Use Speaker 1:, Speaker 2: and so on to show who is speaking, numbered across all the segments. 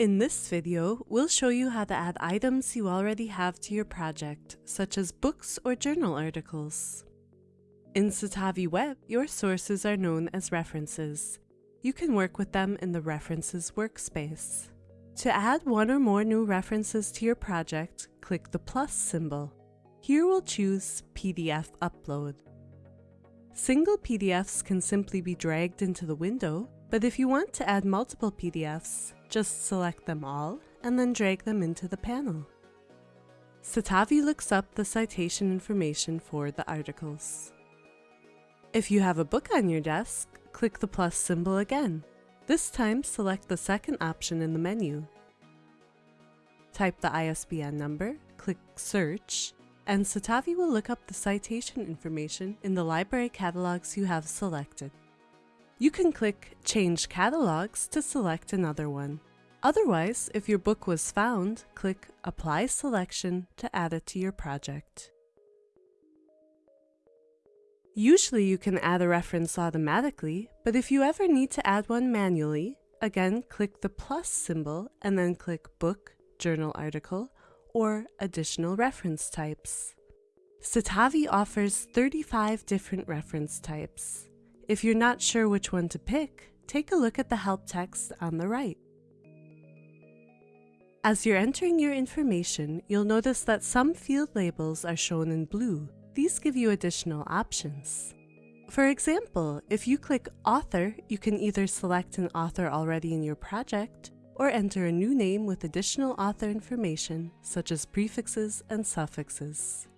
Speaker 1: In this video, we'll show you how to add items you already have to your project, such as books or journal articles. In Citavi Web, your sources are known as references. You can work with them in the References workspace. To add one or more new references to your project, click the plus symbol. Here we'll choose PDF Upload. Single PDFs can simply be dragged into the window, but if you want to add multiple PDFs, just select them all and then drag them into the panel. Citavi looks up the citation information for the articles. If you have a book on your desk, click the plus symbol again. This time select the second option in the menu. Type the ISBN number, click search, and Citavi will look up the citation information in the library catalogs you have selected. You can click Change Catalogs to select another one. Otherwise, if your book was found, click Apply Selection to add it to your project. Usually you can add a reference automatically, but if you ever need to add one manually, again click the plus symbol and then click Book, Journal Article, or Additional Reference Types. Citavi offers 35 different reference types. If you're not sure which one to pick, take a look at the help text on the right. As you're entering your information, you'll notice that some field labels are shown in blue. These give you additional options. For example, if you click Author, you can either select an author already in your project, or enter a new name with additional author information, such as prefixes and suffixes.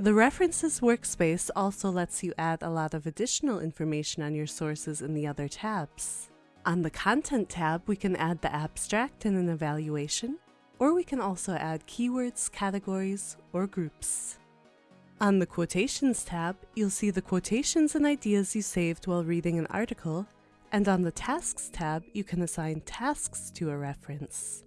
Speaker 1: The References workspace also lets you add a lot of additional information on your sources in the other tabs. On the Content tab, we can add the abstract and an evaluation, or we can also add keywords, categories, or groups. On the Quotations tab, you'll see the quotations and ideas you saved while reading an article, and on the Tasks tab, you can assign tasks to a reference.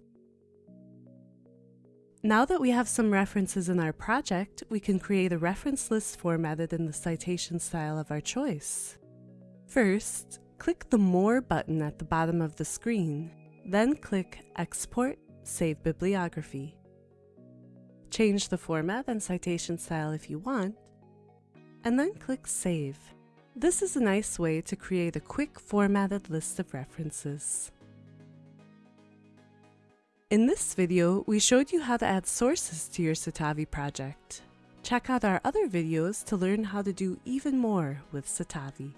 Speaker 1: Now that we have some references in our project, we can create a reference list formatted in the citation style of our choice. First, click the More button at the bottom of the screen, then click Export Save Bibliography. Change the format and citation style if you want, and then click Save. This is a nice way to create a quick formatted list of references. In this video, we showed you how to add sources to your Citavi project. Check out our other videos to learn how to do even more with Citavi.